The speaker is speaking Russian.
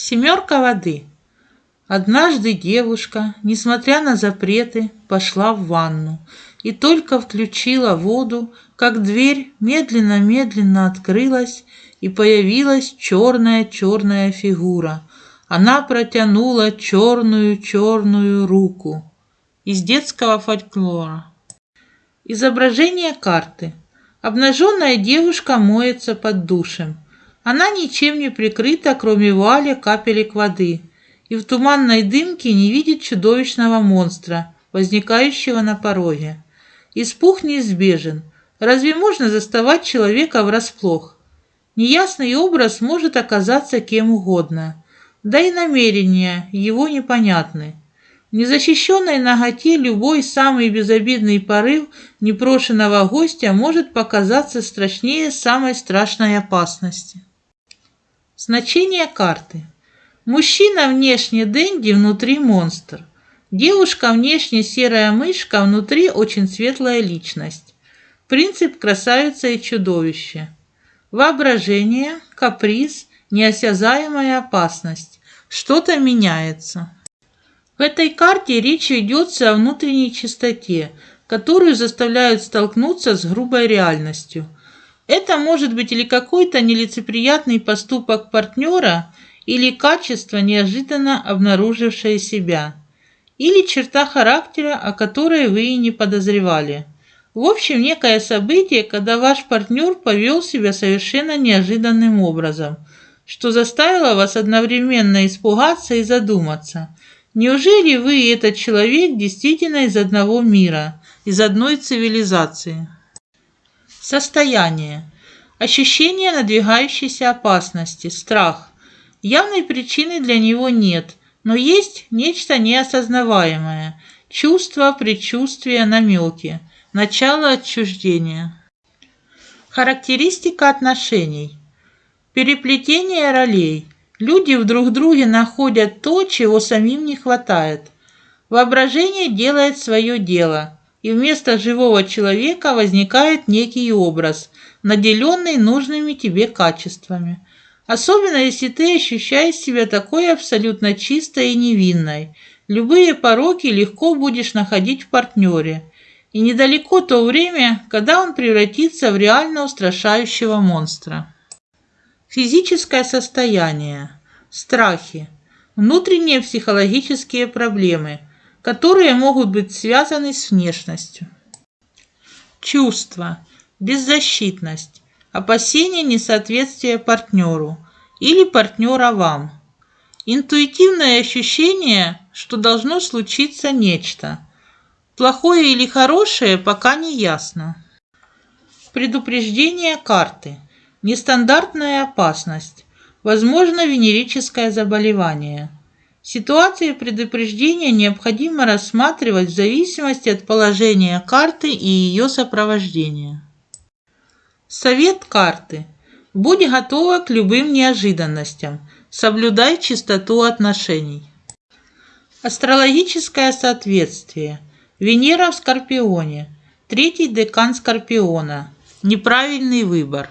Семерка воды. Однажды девушка, несмотря на запреты, пошла в ванну и только включила воду, как дверь медленно-медленно открылась, и появилась черная-черная фигура. Она протянула черную-черную руку. Из детского фольклора. Изображение карты. Обнаженная девушка моется под душем. Она ничем не прикрыта, кроме вуали капелек воды, и в туманной дымке не видит чудовищного монстра, возникающего на пороге. Испуг неизбежен. Разве можно заставать человека врасплох? Неясный образ может оказаться кем угодно, да и намерения его непонятны. В незащищенной ноготе любой самый безобидный порыв непрошенного гостя может показаться страшнее самой страшной опасности. Значение карты. Мужчина внешне Дэнди, внутри монстр. Девушка внешне серая мышка, внутри очень светлая личность. Принцип красавица и чудовище. Воображение, каприз, неосязаемая опасность. Что-то меняется. В этой карте речь ведется о внутренней чистоте, которую заставляют столкнуться с грубой реальностью. Это может быть или какой-то нелицеприятный поступок партнера, или качество, неожиданно обнаружившее себя, или черта характера, о которой вы и не подозревали – в общем, некое событие, когда ваш партнер повел себя совершенно неожиданным образом, что заставило вас одновременно испугаться и задуматься. Неужели вы и этот человек действительно из одного мира, из одной цивилизации? Состояние. Ощущение надвигающейся опасности, страх. Явной причины для него нет, но есть нечто неосознаваемое. Чувства, предчувствия, намеки. Начало отчуждения. Характеристика отношений. Переплетение ролей. Люди в друг друге находят то, чего самим не хватает. Воображение делает свое дело, и вместо живого человека возникает некий образ, наделенный нужными тебе качествами. Особенно, если ты ощущаешь себя такой абсолютно чистой и невинной. Любые пороки легко будешь находить в партнере – и недалеко то время, когда он превратится в реально устрашающего монстра. Физическое состояние, страхи, внутренние психологические проблемы, которые могут быть связаны с внешностью. Чувства, беззащитность, опасение несоответствия партнеру или партнера вам. Интуитивное ощущение, что должно случиться нечто – Плохое или хорошее пока не ясно. Предупреждение карты. Нестандартная опасность. Возможно венерическое заболевание. Ситуации предупреждения необходимо рассматривать в зависимости от положения карты и ее сопровождения. Совет карты. Будь готова к любым неожиданностям. Соблюдай чистоту отношений. Астрологическое соответствие – Венера в Скорпионе. Третий декан Скорпиона. Неправильный выбор.